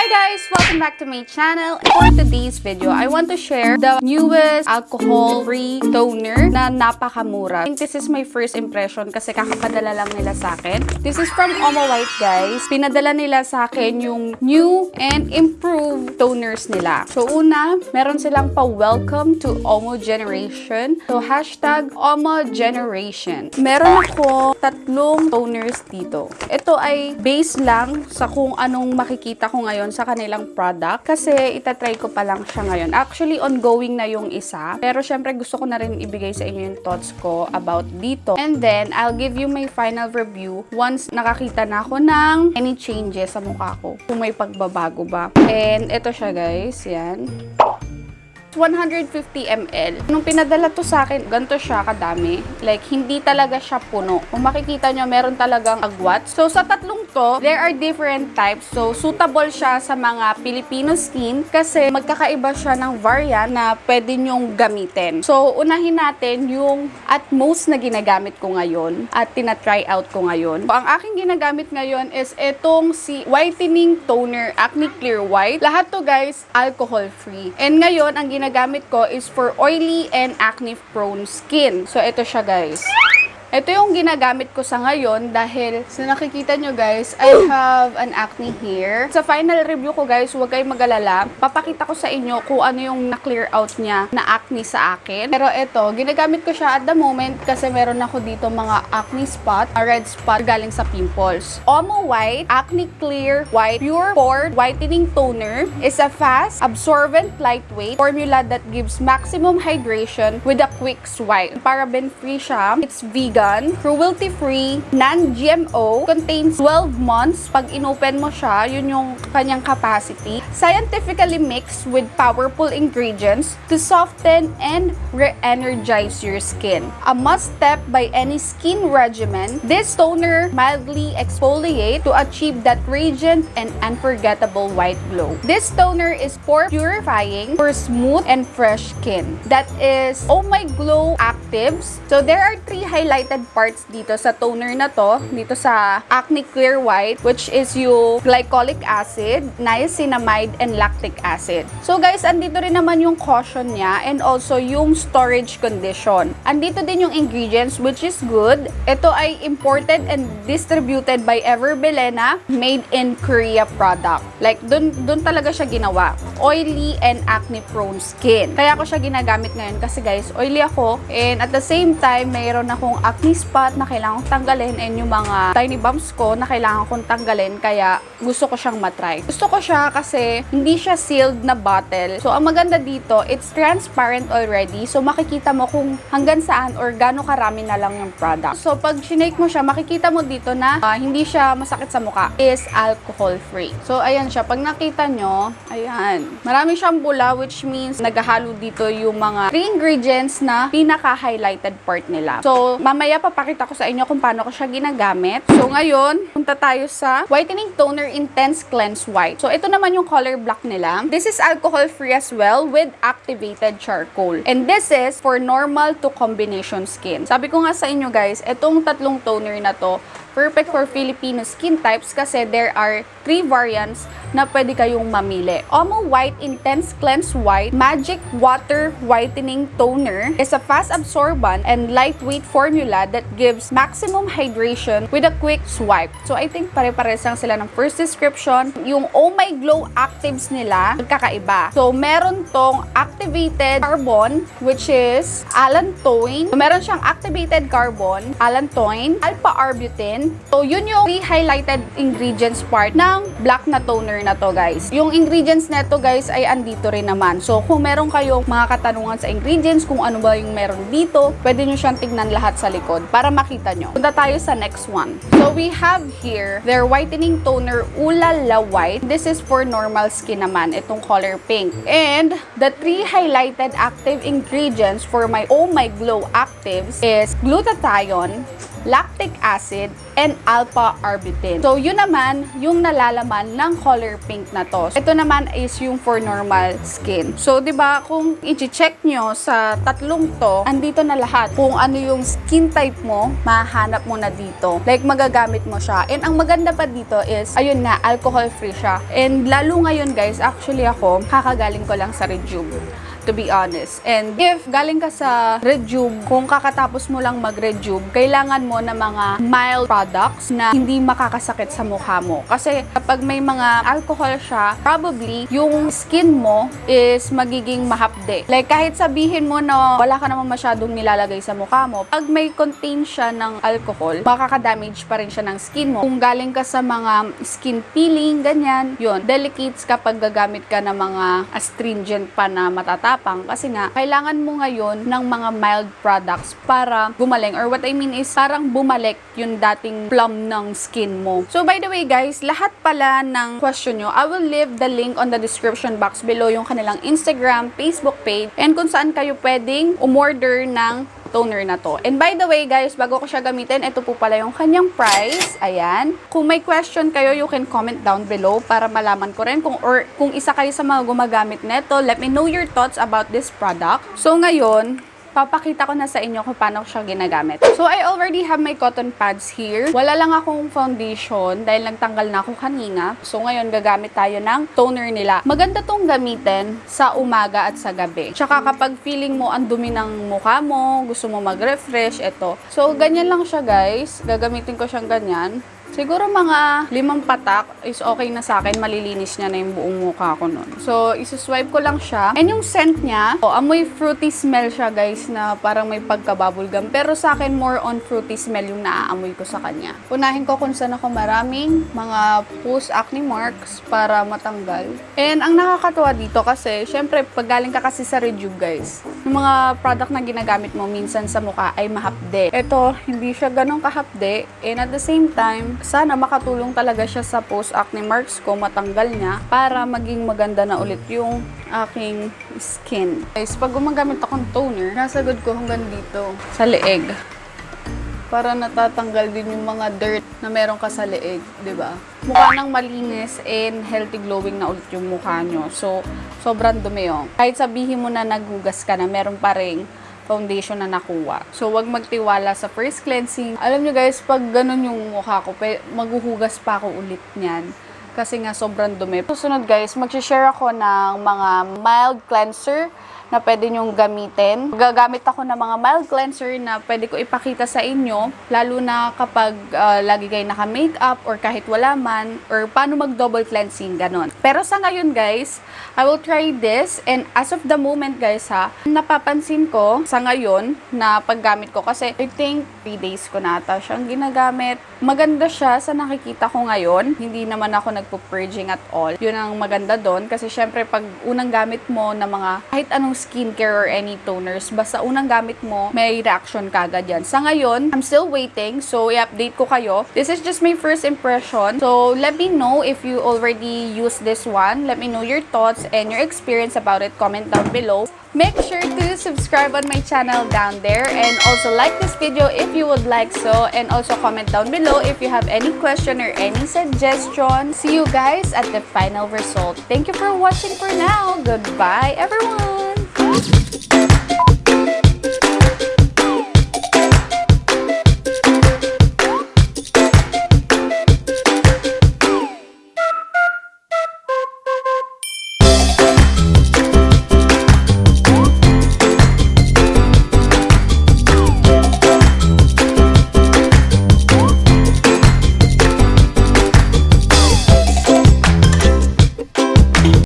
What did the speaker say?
Hi guys! Welcome back to my channel. For today's video, I want to share the newest alcohol-free toner na napakamura. I think this is my first impression kasi kakapadala lang nila sa akin. This is from Omo White guys. Pinadala nila sa akin yung new and improved toners nila. So una, meron silang pa-welcome to Omo Generation. So hashtag Omo Generation. Meron ako tatlong toners dito. Ito ay base lang sa kung anong makikita ko ngayon sa kanilang product kasi itatry ko pa lang siya ngayon. Actually, ongoing na yung isa. Pero syempre gusto ko na rin ibigay sa inyo yung thoughts ko about dito. And then, I'll give you my final review once nakakita na ako ng any changes sa mukha ko. Kung may pagbabago ba. And ito siya guys. Yan. 150 ml. Nung pinadala to sa akin, ganito siya kadami. Like, hindi talaga siya puno. Kung makikita nyo, meron talagang agwat. So, sa tatlong to, there are different types. So, suitable siya sa mga Filipino skin kasi magkakaiba siya ng variant na pwede nyong gamitin. So, unahin natin yung at most na ginagamit ko ngayon at tina-try out ko ngayon. So, ang aking ginagamit ngayon is itong si Whitening Toner Acne Clear White. Lahat to guys, alcohol-free. And ngayon, ang ginagamit ko is for oily and acne-prone skin. So, ito siya guys. Ito yung ginagamit ko sa ngayon dahil sa nakikita nyo guys, I have an acne here. Sa final review ko guys, huwag kayong mag-alala. Papakita ko sa inyo kung ano yung na-clear out niya na acne sa akin. Pero ito, ginagamit ko siya at the moment kasi meron ako dito mga acne spot, a red spot galing sa pimples. Omo White Acne Clear White Pure Pore Whitening Toner is a fast, absorbent, lightweight formula that gives maximum hydration with a quick swipe. Paraben-free siya. It's vegan vegan, cruelty-free, non-GMO, contains 12 months. Pag inopen mo siya, yun yung kanyang capacity. Scientifically mixed with powerful ingredients to soften and re-energize your skin. A must-step by any skin regimen, this toner mildly exfoliate to achieve that radiant and unforgettable white glow. This toner is pore purifying for smooth and fresh skin. That is Oh My Glow Actives. So there are three highlighted parts dito sa toner na to, dito sa Acne Clear White, which is yung glycolic acid, niacinamide, and lactic acid. So guys, andito rin naman yung caution niya and also yung storage condition. Andito din yung ingredients, which is good. Ito ay imported and distributed by Everbelena, made in Korea product. Like, dun, dun talaga siya ginawa. Oily and acne-prone skin. Kaya ako siya ginagamit ngayon kasi guys, oily ako and at the same time, mayroon akong acne spot na kailangan kong tanggalin and yung mga tiny bumps ko na kailangan kong tanggalin kaya gusto ko siyang matry. Gusto ko siya kasi hindi siya sealed na bottle. So, ang maganda dito, it's transparent already. So, makikita mo kung hanggang saan or gaano karami na lang yung product. So, pag shinake mo siya, makikita mo dito na uh, hindi siya masakit sa mukha. Is alcohol-free. So, ayan siya. Pag nakita nyo, ayan. Marami siyang bula which means naghahalo dito yung mga three ingredients na pinaka-highlighted part nila. So, mamaya papakita ko sa inyo kung paano ko siya ginagamit. So, ngayon, punta tayo sa Whitening Toner Intense Cleanse White. So, ito naman yung color black nila. This is alcohol-free as well with activated charcoal. And this is for normal to combination skin. Sabi ko nga sa inyo guys, itong tatlong toner na to, perfect for Filipino skin types kasi there are three variants na pwede kayong mamili. Omo White Intense Cleanse White Magic Water Whitening Toner is a fast absorbent and lightweight formula that gives maximum hydration with a quick swipe. So I think pare-pares lang sila ng first description. Yung Oh My Glow Actives nila, magkakaiba. So meron tong activated carbon which is allantoin. So, meron siyang activated carbon, allantoin, alpha-arbutin. So yun yung three highlighted ingredients part ng black na toner na to guys. Yung ingredients neto guys ay andito rin naman. So kung meron kayong mga katanungan sa ingredients, kung ano ba yung meron dito, pwede nyo siyang tignan lahat sa likod para makita nyo. Punta tayo sa next one. So we have here their whitening toner Ulala White. This is for normal skin naman, itong color pink. And the three highlighted active ingredients for my Oh My Glow Actives is glutathione, lactic acid, and alpha-arbutin. So, yun naman yung nalalaman ng color pink na to. Ito naman is yung for normal skin. So, di ba kung i-check nyo sa tatlong to, andito na lahat. Kung ano yung skin type mo, mahanap mo na dito. Like, magagamit mo siya. And ang maganda pa dito is, ayun nga, alcohol-free siya. And lalo ngayon guys, actually ako, kakagaling ko lang sa Rejuve to be honest. And if galing ka sa Rejuve, kung kakatapos mo lang mag-Rejuve, kailangan mo na mga mild products na hindi makakasakit sa mukha mo. Kasi kapag may mga alcohol siya, probably yung skin mo is magiging mahapde. Like kahit sabihin mo na wala ka naman masyadong nilalagay sa mukha mo, pag may contain siya ng alcohol, makaka-damage pa rin siya ng skin mo. Kung galing ka sa mga skin peeling, ganyan, yun, delicates kapag gagamit ka ng mga astringent pa na matatapang kasi nga, kailangan mo ngayon ng mga mild products para gumaling or what I mean is parang bumalik yung dating plum ng skin mo. So by the way guys, lahat pala ng question nyo, I will leave the link on the description box below yung kanilang Instagram, Facebook page, and kung saan kayo pwedeng umorder ng toner na to. And by the way, guys, bago ko siya gamitin, ito po pala yung kanyang price. Ayan. Kung may question kayo, you can comment down below para malaman ko rin kung or kung isa kayo sa mga gumagamit nito. Let me know your thoughts about this product. So ngayon, papakita ko na sa inyo kung paano siya ginagamit. So, I already have my cotton pads here. Wala lang akong foundation dahil nagtanggal na ako kanina. So, ngayon gagamit tayo ng toner nila. Maganda tong gamitin sa umaga at sa gabi. Tsaka kapag feeling mo ang dumi ng mukha mo, gusto mo mag-refresh, ito. So, ganyan lang siya guys. Gagamitin ko siyang ganyan. Siguro mga limang patak is okay na sa akin. Malilinis niya na yung buong mukha ko nun. So, isuswipe ko lang siya. And yung scent niya, oh, amoy fruity smell siya guys na parang may pagka-bubblegum. Pero sa akin, more on fruity smell yung naaamoy ko sa kanya. Unahin ko kung saan ako maraming mga post-acne marks para matanggal. And ang nakakatuwa dito kasi, syempre, pag galing ka kasi sa Rejuve guys, yung mga product na ginagamit mo minsan sa mukha ay mahapde. Ito, hindi siya ganun kahapde. And at the same time, sana makatulong talaga siya sa post-acne marks ko, matanggal niya, para maging maganda na ulit yung aking skin. Guys, pag gumagamit akong toner, nasagod ko hanggang dito, sa leeg. Para natatanggal din yung mga dirt na meron ka sa leeg, ba? Mukha nang malinis and healthy glowing na ulit yung mukha nyo. So, sobrang dumi yun. Kahit sabihin mo na naghugas ka na, meron pa rin foundation na nakuha. So, wag magtiwala sa first cleansing. Alam nyo guys, pag ganun yung mukha ko, maghuhugas pa ako ulit niyan. Kasi nga, sobrang dumi. Susunod guys, mag-share ako ng mga mild cleanser na pwede nyong gamitin. Gagamit ako ng mga mild cleanser na pwede ko ipakita sa inyo, lalo na kapag ah, lagi kayo naka-makeup or kahit wala man, or paano mag-double cleansing, ganon. Pero sa ngayon guys, I will try this and as of the moment guys ha, napapansin ko sa ngayon na paggamit ko kasi I think 3 days ko na ata siyang ginagamit. Maganda siya sa nakikita ko ngayon. Hindi naman ako nagpo-purging at all. Yun ang maganda doon kasi syempre pag unang gamit mo na mga kahit anong skincare or any toners, basta unang gamit mo, may reaction kagad yan. Sa ngayon, I'm still waiting so i-update ko kayo. This is just my first impression. So let me know if you already use this one. Let me know your thoughts and your experience about it. Comment down below. Make sure to subscribe on my channel down there and also like this video if you would like so and also comment down below if you have any question or any suggestion. See you guys at the final result. Thank you for watching for now. Goodbye everyone! Thank